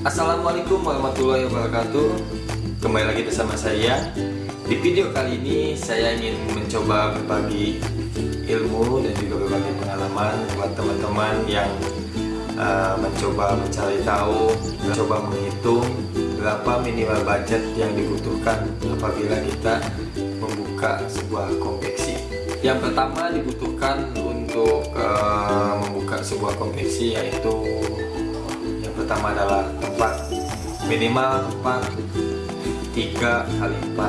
Assalamualaikum warahmatullahi wabarakatuh. Kembali lagi bersama saya. Di video kali ini saya ingin mencoba berbagi ilmu dan juga berbagi pengalaman buat teman-teman yang uh, mencoba mencari tahu mencoba menghitung berapa minimal budget yang dibutuhkan apabila kita membuka sebuah konveksi. Yang pertama dibutuhkan untuk uh, membuka sebuah konveksi yaitu pertama adalah tempat minimal tempat 3 kali 4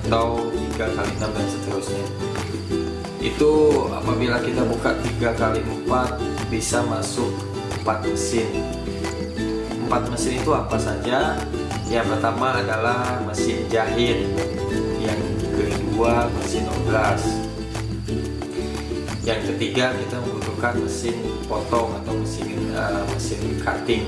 atau 3 kali 6 dan seterusnya. Itu apabila kita buka 3 kali 4 bisa masuk 4 mesin. 4 mesin itu apa saja? Yang pertama adalah mesin jahit. Yang kedua mesin obras yang ketiga kita membutuhkan mesin potong atau mesin uh, mesin cutting.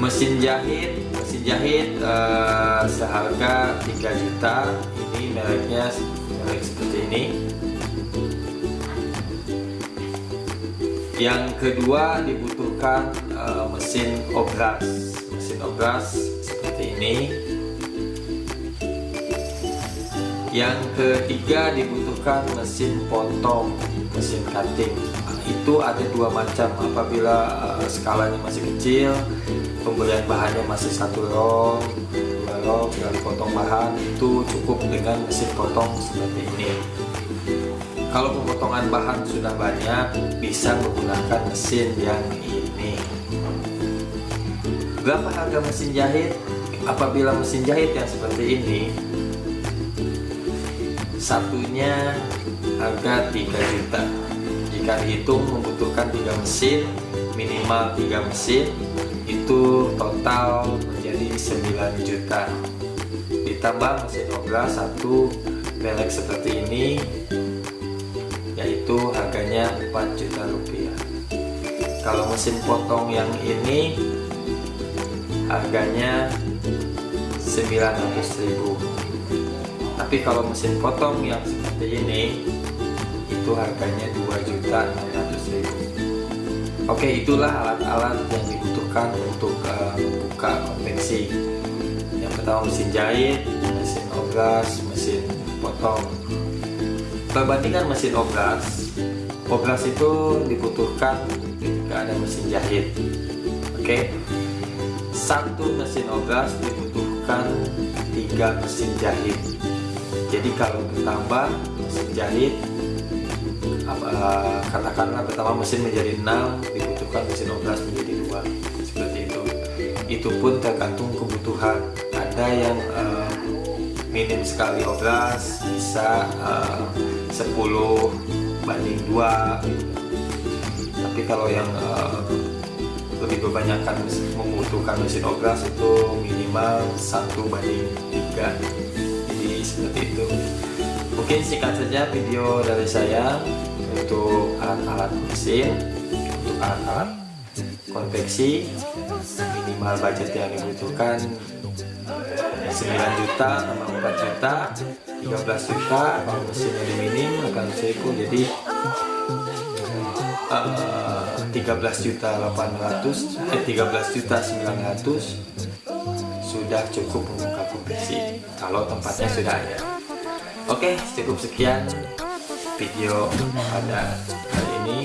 Mesin jahit mesin jahit uh, seharga 3 juta. Ini mereknya merek seperti ini. Yang kedua dibutuhkan uh, mesin obras. Mesin obras seperti ini. Yang ketiga dibutuhkan mesin potong mesin cutting. Itu ada dua macam. Apabila uh, skalanya masih kecil pembelian bahannya masih satu roll dua roll tinggal dipotong bahan itu cukup dengan mesin potong seperti ini. Kalau pemotongan bahan sudah banyak bisa menggunakan mesin yang ini. Berapa harga mesin jahit? Apabila mesin jahit yang seperti ini satunya harga 3 juta. Jika dihitung membutuhkan tiga mesin minimal tiga mesin itu total menjadi 9 juta. Ditambah mesin obras satu belek seperti ini yaitu harganya 4 juta rupiah. Kalau mesin potong yang ini harganya 900 ribu tapi kalau mesin potong yang seperti ini itu harganya 2 juta 600 ribu. Oke itulah alat-alat yang dibutuhkan untuk uh, membuka konveksi. Yang pertama mesin jahit mesin obras mesin potong. Perbandingan mesin obras obras itu dibutuhkan ketika ada mesin jahit. Oke? Satu mesin obras dibutuhkan tiga mesin jahit jadi kalau bertambah mesin jahit katakanlah pertama mesin menjadi 6 dibutuhkan mesin obras menjadi dua seperti itu. Itu pun tergantung kebutuhan. Ada yang uh, minim sekali obras bisa uh, 10 banding 2 tapi kalau yang uh, lebih kebanyakan membutuhkan mesin obras itu minimal 1 banding 3 seperti itu. Mungkin singkat saja video dari saya untuk alat-alat mesin untuk alat-alat konveksi minimal budget yang dibutuhkan 9 juta tambah 4 juta 13 juta kalau mesin minim akan seribu jadi uh, 13 juta 800 eh 13 juta 900 sudah cukup membuka kompetisi kalau tempatnya sudah ada oke cukup sekian video pada hari ini.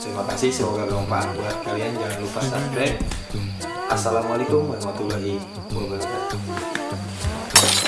Terima kasih semoga bermanfaat buat kalian. Jangan lupa subscribe. Assalamualaikum warahmatullahi wabarakatuh